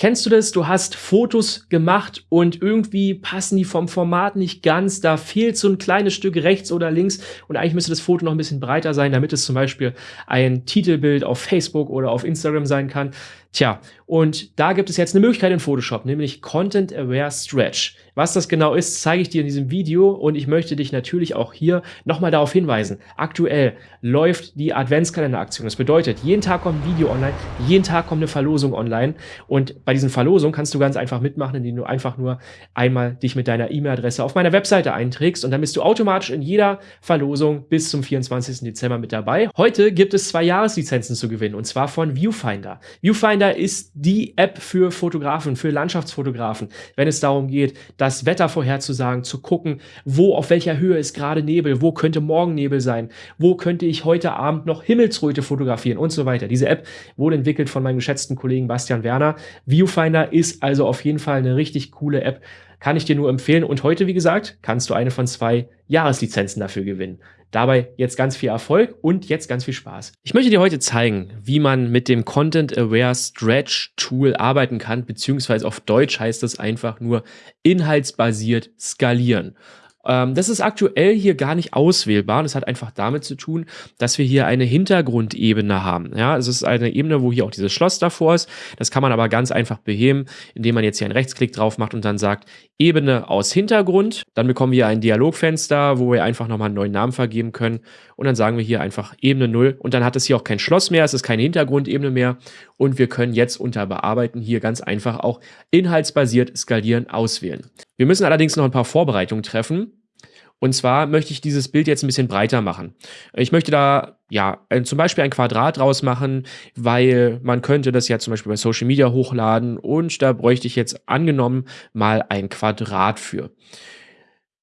Kennst du das? Du hast Fotos gemacht und irgendwie passen die vom Format nicht ganz. Da fehlt so ein kleines Stück rechts oder links und eigentlich müsste das Foto noch ein bisschen breiter sein, damit es zum Beispiel ein Titelbild auf Facebook oder auf Instagram sein kann. Tja, und da gibt es jetzt eine Möglichkeit in Photoshop, nämlich Content Aware Stretch. Was das genau ist, zeige ich dir in diesem Video und ich möchte dich natürlich auch hier nochmal darauf hinweisen. Aktuell läuft die Adventskalender-Aktion. Das bedeutet, jeden Tag kommt ein Video online, jeden Tag kommt eine Verlosung online und bei diesen Verlosungen kannst du ganz einfach mitmachen, indem du einfach nur einmal dich mit deiner E-Mail-Adresse auf meiner Webseite einträgst und dann bist du automatisch in jeder Verlosung bis zum 24. Dezember mit dabei. Heute gibt es zwei Jahreslizenzen zu gewinnen und zwar von Viewfinder. Viewfinder ist die App für Fotografen, für Landschaftsfotografen, wenn es darum geht, das Wetter vorherzusagen, zu gucken, wo, auf welcher Höhe ist gerade Nebel, wo könnte morgen Nebel sein, wo könnte ich heute Abend noch Himmelsröte fotografieren und so weiter. Diese App wurde entwickelt von meinem geschätzten Kollegen Bastian Werner. Viewfinder ist also auf jeden Fall eine richtig coole App, kann ich dir nur empfehlen. Und heute, wie gesagt, kannst du eine von zwei Jahreslizenzen dafür gewinnen. Dabei jetzt ganz viel Erfolg und jetzt ganz viel Spaß. Ich möchte dir heute zeigen, wie man mit dem Content Aware Stretch Tool arbeiten kann, beziehungsweise auf Deutsch heißt das einfach nur inhaltsbasiert skalieren. Ähm, das ist aktuell hier gar nicht auswählbar. Das hat einfach damit zu tun, dass wir hier eine Hintergrundebene haben. Ja, es ist eine Ebene, wo hier auch dieses Schloss davor ist. Das kann man aber ganz einfach beheben, indem man jetzt hier einen Rechtsklick drauf macht und dann sagt Ebene aus Hintergrund. Dann bekommen wir ein Dialogfenster, wo wir einfach nochmal einen neuen Namen vergeben können. Und dann sagen wir hier einfach Ebene 0. Und dann hat es hier auch kein Schloss mehr, es ist keine Hintergrundebene mehr. Und wir können jetzt unter Bearbeiten hier ganz einfach auch inhaltsbasiert skalieren auswählen. Wir müssen allerdings noch ein paar Vorbereitungen treffen. Und zwar möchte ich dieses Bild jetzt ein bisschen breiter machen. Ich möchte da ja zum Beispiel ein Quadrat draus machen, weil man könnte das ja zum Beispiel bei Social Media hochladen und da bräuchte ich jetzt angenommen mal ein Quadrat für.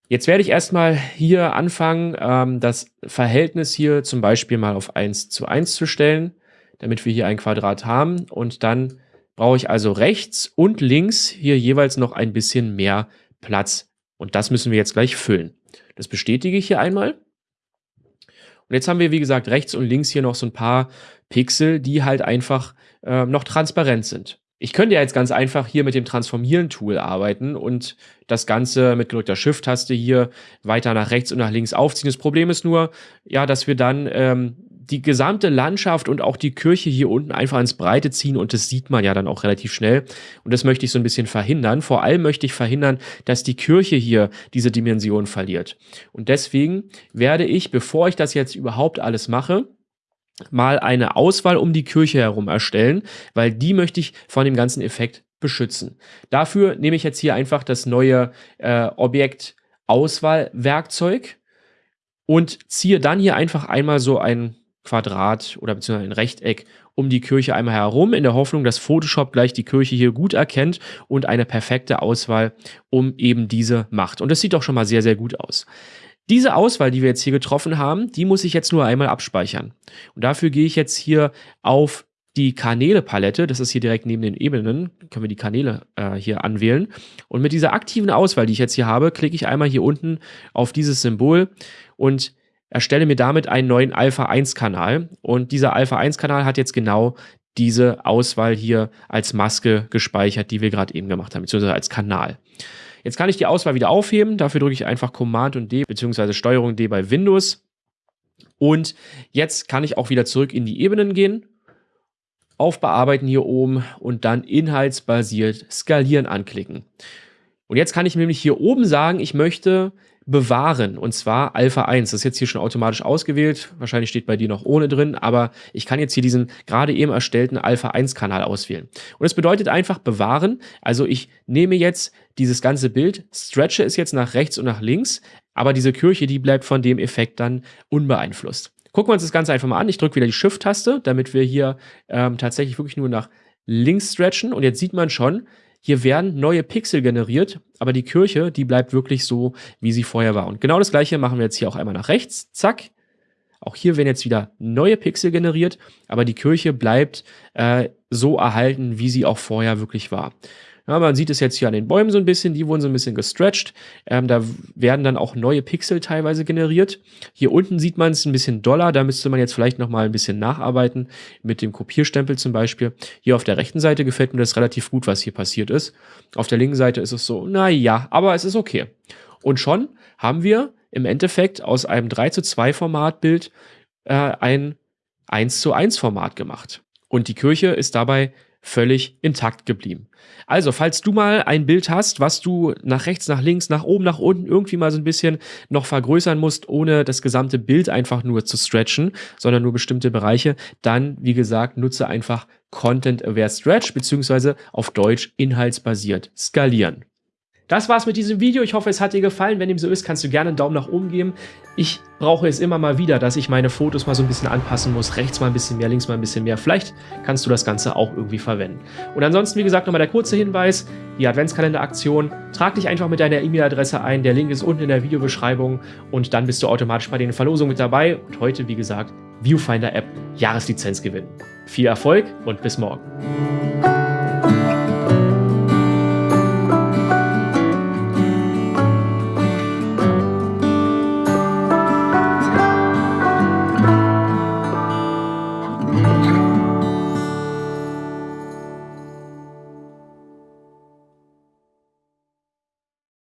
Jetzt werde ich erstmal hier anfangen, ähm, das Verhältnis hier zum Beispiel mal auf 1 zu 1 zu stellen, damit wir hier ein Quadrat haben. Und dann brauche ich also rechts und links hier jeweils noch ein bisschen mehr Platz. Und das müssen wir jetzt gleich füllen. Das bestätige ich hier einmal. Und jetzt haben wir, wie gesagt, rechts und links hier noch so ein paar Pixel, die halt einfach äh, noch transparent sind. Ich könnte ja jetzt ganz einfach hier mit dem Transformieren-Tool arbeiten und das Ganze mit gedrückter Shift-Taste hier weiter nach rechts und nach links aufziehen. Das Problem ist nur, ja, dass wir dann ähm, die gesamte Landschaft und auch die Kirche hier unten einfach ins Breite ziehen und das sieht man ja dann auch relativ schnell. Und das möchte ich so ein bisschen verhindern. Vor allem möchte ich verhindern, dass die Kirche hier diese Dimension verliert. Und deswegen werde ich, bevor ich das jetzt überhaupt alles mache, mal eine Auswahl um die Kirche herum erstellen, weil die möchte ich von dem ganzen Effekt beschützen. Dafür nehme ich jetzt hier einfach das neue äh, Objekt Auswahlwerkzeug und ziehe dann hier einfach einmal so ein Quadrat oder beziehungsweise ein Rechteck um die Kirche einmal herum, in der Hoffnung, dass Photoshop gleich die Kirche hier gut erkennt und eine perfekte Auswahl um eben diese macht. Und das sieht doch schon mal sehr, sehr gut aus. Diese Auswahl, die wir jetzt hier getroffen haben, die muss ich jetzt nur einmal abspeichern. Und dafür gehe ich jetzt hier auf die Kanäle-Palette, das ist hier direkt neben den Ebenen, können wir die Kanäle äh, hier anwählen. Und mit dieser aktiven Auswahl, die ich jetzt hier habe, klicke ich einmal hier unten auf dieses Symbol und erstelle mir damit einen neuen Alpha-1-Kanal. Und dieser Alpha-1-Kanal hat jetzt genau diese Auswahl hier als Maske gespeichert, die wir gerade eben gemacht haben, beziehungsweise als Kanal. Jetzt kann ich die Auswahl wieder aufheben. Dafür drücke ich einfach Command und D, beziehungsweise Steuerung D bei Windows. Und jetzt kann ich auch wieder zurück in die Ebenen gehen, auf Bearbeiten hier oben und dann inhaltsbasiert skalieren anklicken. Und jetzt kann ich nämlich hier oben sagen, ich möchte bewahren und zwar Alpha 1. Das ist jetzt hier schon automatisch ausgewählt. Wahrscheinlich steht bei dir noch ohne drin, aber ich kann jetzt hier diesen gerade eben erstellten Alpha 1 Kanal auswählen. Und es bedeutet einfach bewahren. Also ich nehme jetzt dieses ganze Bild, stretche es jetzt nach rechts und nach links, aber diese Kirche, die bleibt von dem Effekt dann unbeeinflusst. Gucken wir uns das Ganze einfach mal an. Ich drücke wieder die Shift-Taste, damit wir hier ähm, tatsächlich wirklich nur nach links stretchen. Und jetzt sieht man schon, hier werden neue Pixel generiert, aber die Kirche, die bleibt wirklich so, wie sie vorher war. Und genau das gleiche machen wir jetzt hier auch einmal nach rechts. Zack. Auch hier werden jetzt wieder neue Pixel generiert, aber die Kirche bleibt äh, so erhalten, wie sie auch vorher wirklich war. Ja, man sieht es jetzt hier an den Bäumen so ein bisschen, die wurden so ein bisschen gestretched. Ähm, da werden dann auch neue Pixel teilweise generiert. Hier unten sieht man es ein bisschen doller, da müsste man jetzt vielleicht nochmal ein bisschen nacharbeiten, mit dem Kopierstempel zum Beispiel. Hier auf der rechten Seite gefällt mir das relativ gut, was hier passiert ist. Auf der linken Seite ist es so, naja, aber es ist okay. Und schon haben wir im Endeffekt aus einem 3 zu 2 Formatbild äh, ein 1 zu 1 Format gemacht. Und die Kirche ist dabei völlig intakt geblieben. Also, falls du mal ein Bild hast, was du nach rechts, nach links, nach oben, nach unten irgendwie mal so ein bisschen noch vergrößern musst, ohne das gesamte Bild einfach nur zu stretchen, sondern nur bestimmte Bereiche, dann, wie gesagt, nutze einfach Content-Aware Stretch, beziehungsweise auf Deutsch inhaltsbasiert skalieren. Das war's mit diesem Video. Ich hoffe, es hat dir gefallen. Wenn dem so ist, kannst du gerne einen Daumen nach oben geben. Ich brauche es immer mal wieder, dass ich meine Fotos mal so ein bisschen anpassen muss. Rechts mal ein bisschen mehr, links mal ein bisschen mehr. Vielleicht kannst du das Ganze auch irgendwie verwenden. Und ansonsten, wie gesagt, nochmal der kurze Hinweis. Die Adventskalender-Aktion. Trag dich einfach mit deiner E-Mail-Adresse ein. Der Link ist unten in der Videobeschreibung. Und dann bist du automatisch bei den Verlosungen mit dabei. Und heute, wie gesagt, Viewfinder-App Jahreslizenz gewinnen. Viel Erfolg und bis morgen.